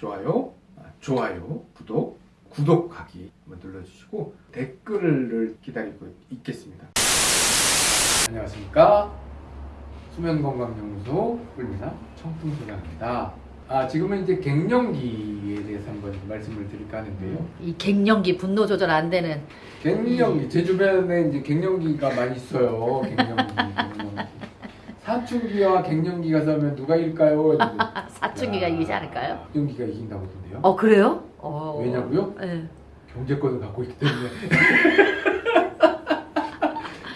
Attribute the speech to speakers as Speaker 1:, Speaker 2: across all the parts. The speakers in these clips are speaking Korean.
Speaker 1: 좋아요, 아, 좋아요, 구독, 구독하기 한번 눌러주시고 댓글을 기다리고 있겠습니다. 안녕하십니까? 수면건강연구소 꿀미나 청풍소장입니다. 아 지금은 이제 갱년기에 대해서 한번 말씀을 드릴까 하는데요.
Speaker 2: 이 갱년기 분노 조절 안 되는
Speaker 1: 갱년기 제 주변에 이제 갱년기가 많이 있어요. 갱년기. 사춘기와 갱년기가 싸우면 누가 이길까요?
Speaker 2: 사춘기가 이기지 않을까요?
Speaker 1: 갱년기가 이긴다고 하던데요.
Speaker 2: 어 그래요? 어.
Speaker 1: 왜냐고요?
Speaker 2: 네.
Speaker 1: 경제권을 갖고 있기 때문에.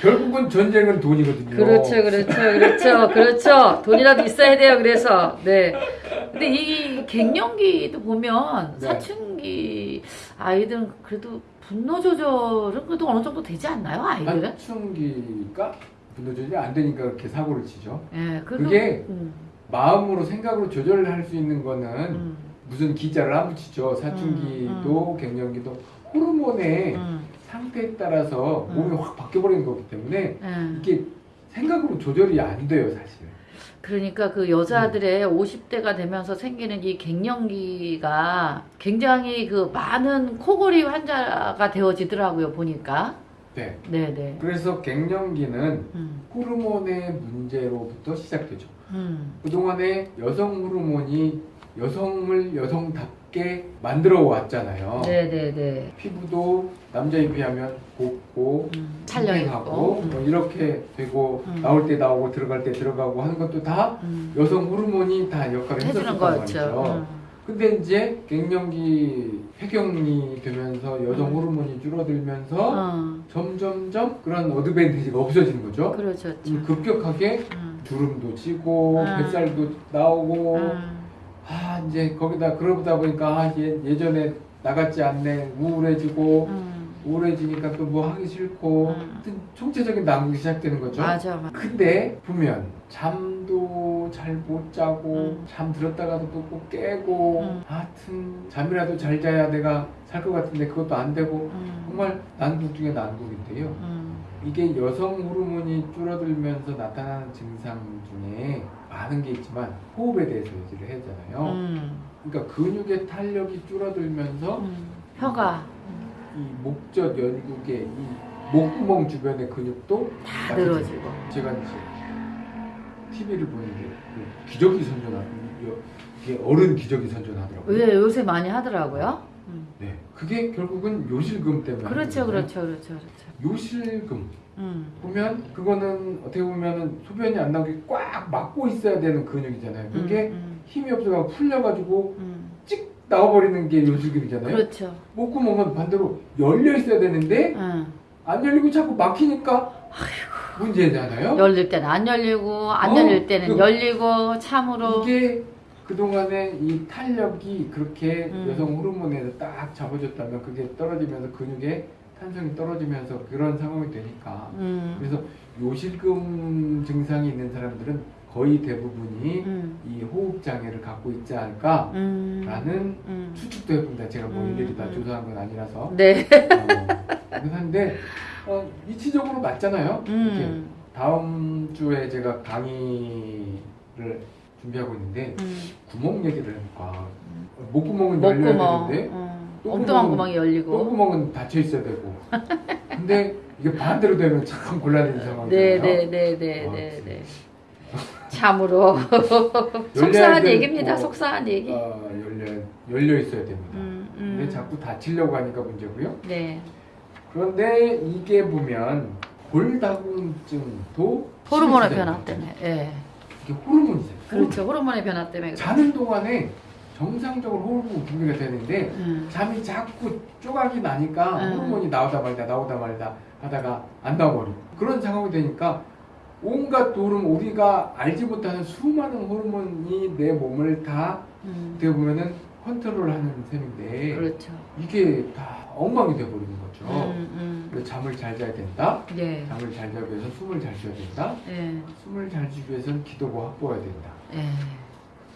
Speaker 1: 결국은 전쟁은 돈이거든요.
Speaker 2: 그렇죠, 그렇죠, 그렇죠, 그렇죠. 돈이라도 있어야 돼요. 그래서 네. 근데 이 갱년기도 보면
Speaker 1: 네.
Speaker 2: 사춘기 아이들은 그래도 분노 조절은 그래도 어느 정도 되지 않나요, 아이들은?
Speaker 1: 사춘기가 분노 조절이 안 되니까 그렇게 사고를 치죠.
Speaker 2: 예, 그래도
Speaker 1: 그게
Speaker 2: 음,
Speaker 1: 마음으로 생각으로 조절을 할수 있는 거는
Speaker 2: 음,
Speaker 1: 무슨 기자를 안 붙이죠. 사춘기도 갱년기도 호르몬의
Speaker 2: 음,
Speaker 1: 상태에 따라서
Speaker 2: 음.
Speaker 1: 몸이 확 바뀌어버리는 거기 때문에
Speaker 2: 예.
Speaker 1: 이게 생각으로 조절이 안 돼요, 사실.
Speaker 2: 그러니까 그 여자들의 50대가 되면서 생기는 이 갱년기가 굉장히 그 많은 코골이 환자가 되어지더라고요 보니까
Speaker 1: 네.
Speaker 2: 네네
Speaker 1: 그래서 갱년기는
Speaker 2: 음,
Speaker 1: 호르몬의 문제로부터 시작되죠.
Speaker 2: 음,
Speaker 1: 그동안에 여성 호르몬이 여성을 여성답게 만들어 왔잖아요.
Speaker 2: 네네네
Speaker 1: 피부도 남자에 비하면 곱고
Speaker 2: 음, 탄력
Speaker 1: 하고
Speaker 2: 있고
Speaker 1: 뭐
Speaker 2: 음,
Speaker 1: 이렇게 되고
Speaker 2: 음.
Speaker 1: 나올 때 나오고 들어갈 때 들어가고 하는 것도 다
Speaker 2: 음,
Speaker 1: 여성 호르몬이 다 역할을
Speaker 2: 해주는 거죠. 음,
Speaker 1: 근데 이제 갱년기 폐경이 되면서 여성
Speaker 2: 음.
Speaker 1: 호르몬이 줄어들면서
Speaker 2: 어,
Speaker 1: 점점점 그런 어드밴티지가 없어지는 거죠.
Speaker 2: 그렇죠
Speaker 1: 음, 급격하게
Speaker 2: 음,
Speaker 1: 주름도 지고
Speaker 2: 음.
Speaker 1: 뱃살도 나오고
Speaker 2: 음,
Speaker 1: 아 이제 거기다 그러다 보니까 아, 예, 예전에 나같지 않네 우울해지고
Speaker 2: 음,
Speaker 1: 우울해지니까 또 뭐 하기 싫고
Speaker 2: 음.
Speaker 1: 하여튼 총체적인 난국이 시작되는 거죠.
Speaker 2: 맞아 맞아
Speaker 1: 근데 보면 잠도 잘 못 자고
Speaker 2: 음.
Speaker 1: 잠 들었다가도 또 꼭 깨고
Speaker 2: 음.
Speaker 1: 하여튼 잠이라도 잘 자야 내가 살 것 같은데 그것도 안 되고
Speaker 2: 음,
Speaker 1: 정말 난국 중에 난국인데요.
Speaker 2: 음,
Speaker 1: 이게 여성 호르몬이 줄어들면서 나타나는 증상 중에 많은 게 있지만 호흡에 대해서 얘기를 해야 되잖아요.
Speaker 2: 음,
Speaker 1: 그러니까 근육의 탄력이 줄어들면서
Speaker 2: 음, 혀가
Speaker 1: 이 목젖 연국의 이 목구멍 주변의 근육도
Speaker 2: 다
Speaker 1: 약해져요.
Speaker 2: 늘어지고
Speaker 1: 제가 이제 TV를 보는데 그 기저귀 선전하 이게 어른 기저귀 선전하더라고요.
Speaker 2: 왜 요새 많이 하더라고요 음.
Speaker 1: 네, 그게 결국은 요실금 때문에.
Speaker 2: 그렇죠. 그렇죠 그렇죠 그렇죠
Speaker 1: 요실금
Speaker 2: 음.
Speaker 1: 보면 그거는 어떻게 보면은 소변이 안 나오게 꽉 막고 있어야 되는 근육이잖아요. 그게
Speaker 2: 음,
Speaker 1: 힘이 없어가 풀려가지고
Speaker 2: 음,
Speaker 1: 찍 나와버리는 게 요실금이잖아요.
Speaker 2: 그렇죠.
Speaker 1: 목구멍은 반대로 열려 있어야 되는데
Speaker 2: 응.
Speaker 1: 안 열리고 자꾸 막히니까 문제잖아요.
Speaker 2: 열릴 때는 안 열리고 안
Speaker 1: 어,
Speaker 2: 열릴 때는
Speaker 1: 그-
Speaker 2: 열리고 참으로
Speaker 1: 이게 그동안에 이 탄력이 그렇게
Speaker 2: 음.
Speaker 1: 여성 호르몬에서 딱 잡아줬다면 그게 떨어지면서 근육의 탄성이 떨어지면서 그런 상황이 되니까
Speaker 2: 음,
Speaker 1: 그래서 요실금 증상이 있는 사람들은 거의 대부분이
Speaker 2: 음,
Speaker 1: 이 호흡 장애를 갖고 있지 않을까라는
Speaker 2: 음, 음.
Speaker 1: 추측도 해봅니다. 제가 뭐
Speaker 2: 음,
Speaker 1: 일일이 다
Speaker 2: 음.
Speaker 1: 조사한 건 아니라서
Speaker 2: 네.
Speaker 1: 어, 그런데 어, 이치적으로 맞잖아요. 이렇게
Speaker 2: 음,
Speaker 1: 다음 주에 제가 강의를 준비하고 있는데
Speaker 2: 음.
Speaker 1: 구멍 얘기를 해볼까. 목구멍은 열려야
Speaker 2: 목구멍.
Speaker 1: 되는데
Speaker 2: 음. 엉뚱한 구멍이 열리고.
Speaker 1: 똥구멍은 닫혀 있어야 되고. 근데 이게 반대로 되면 참 곤란한 상황이잖아요.
Speaker 2: 네, 네, 네, 네,
Speaker 1: 아,
Speaker 2: 네, 네. 참으로 속상한 얘기입니다. 속상한 얘기.
Speaker 1: 아, 열려 열려 있어야 됩니다.
Speaker 2: 음,
Speaker 1: 근데
Speaker 2: 음.
Speaker 1: 자꾸 다치려고 하니까 문제고요.
Speaker 2: 네.
Speaker 1: 그런데 이게 보면 골다공증도
Speaker 2: 호르몬의 변화. 때문에. 예.
Speaker 1: 이게 호르몬이잖아요.
Speaker 2: 그렇죠. 호르몬의 변화 때문에. 그래요.
Speaker 1: 자는 동안에 정상적으로 호르몬 분비가 되는데
Speaker 2: 음.
Speaker 1: 잠이 자꾸 쪼각이 나니까
Speaker 2: 음.
Speaker 1: 호르몬이 나오다 말다 나오다 말다 하다가 안 나와버리고 그런 상황이 되니까 온갖 호르몬 우리가 알지 못하는 수많은 호르몬이 내 몸을 다
Speaker 2: 음.
Speaker 1: 어떻게 보면은 컨트롤하는 셈인데
Speaker 2: 그렇죠.
Speaker 1: 이게 다 엉망이 돼버리는 거죠.
Speaker 2: 음, 음.
Speaker 1: 잠을 잘 자야 된다.
Speaker 2: 예.
Speaker 1: 잠을 잘 자기 위해서 숨을 잘 쉬어야 된다.
Speaker 2: 예.
Speaker 1: 숨을 잘 쉬기 위해서는 기도가 확보해야 된다.
Speaker 2: 예.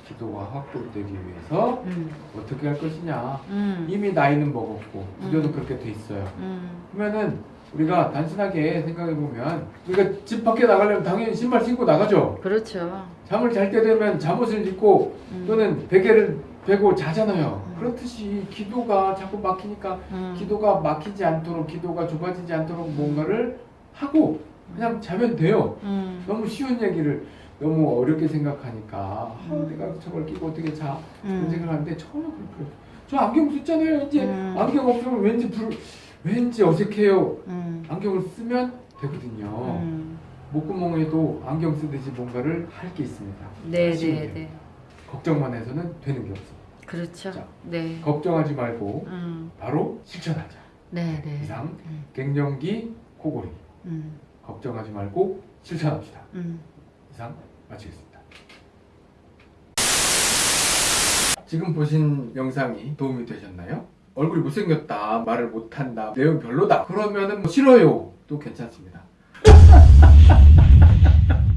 Speaker 1: 기도가 확보되기 위해서
Speaker 2: 음.
Speaker 1: 어떻게 할 것이냐.
Speaker 2: 음.
Speaker 1: 이미 나이는 먹었고 구조도
Speaker 2: 음.
Speaker 1: 그렇게 돼 있어요.
Speaker 2: 음.
Speaker 1: 그러면은 우리가 단순하게 생각해 보면 우리가 집 밖에 나가려면 당연히 신발 신고 나가죠.
Speaker 2: 그렇죠.
Speaker 1: 잠을 잘 때 되면 잠옷을 입고
Speaker 2: 음.
Speaker 1: 또는 베개를 되고 자잖아요.
Speaker 2: 음.
Speaker 1: 그렇듯이 기도가 자꾸 막히니까
Speaker 2: 음.
Speaker 1: 기도가 막히지 않도록 기도가 좁아지지 않도록 뭔가를 하고 그냥 자면 돼요.
Speaker 2: 음.
Speaker 1: 너무 쉬운 얘기를 너무 어렵게 생각하니까 아,
Speaker 2: 음.
Speaker 1: 내가 저걸 끼고 어떻게 자 그런
Speaker 2: 음.
Speaker 1: 생각하는데 전혀 그럴 필요 없어요. 저 안경 썼잖아요. 이제
Speaker 2: 음.
Speaker 1: 안경 없으면 왠지 불 왠지 어색해요.
Speaker 2: 음.
Speaker 1: 안경을 쓰면 되거든요.
Speaker 2: 음.
Speaker 1: 목구멍에도 안경 쓰듯이 뭔가를 할 게 있습니다.
Speaker 2: 네, 네. 네.
Speaker 1: 걱정만 해서는 되는 게 없어.
Speaker 2: 그렇죠.
Speaker 1: 자.
Speaker 2: 네.
Speaker 1: 걱정하지 말고
Speaker 2: 음.
Speaker 1: 바로 실천하자.
Speaker 2: 네, 네.
Speaker 1: 이상
Speaker 2: 음.
Speaker 1: 갱년기 코골이
Speaker 2: 음.
Speaker 1: 걱정하지 말고 실천합시다.
Speaker 2: 음.
Speaker 1: 이상 마치겠습니다. 지금 보신 영상이 도움이 되셨나요? 얼굴이 못생겼다, 말을 못한다, 내용 별로다. 그러면은 뭐 싫어요. 또 괜찮습니다.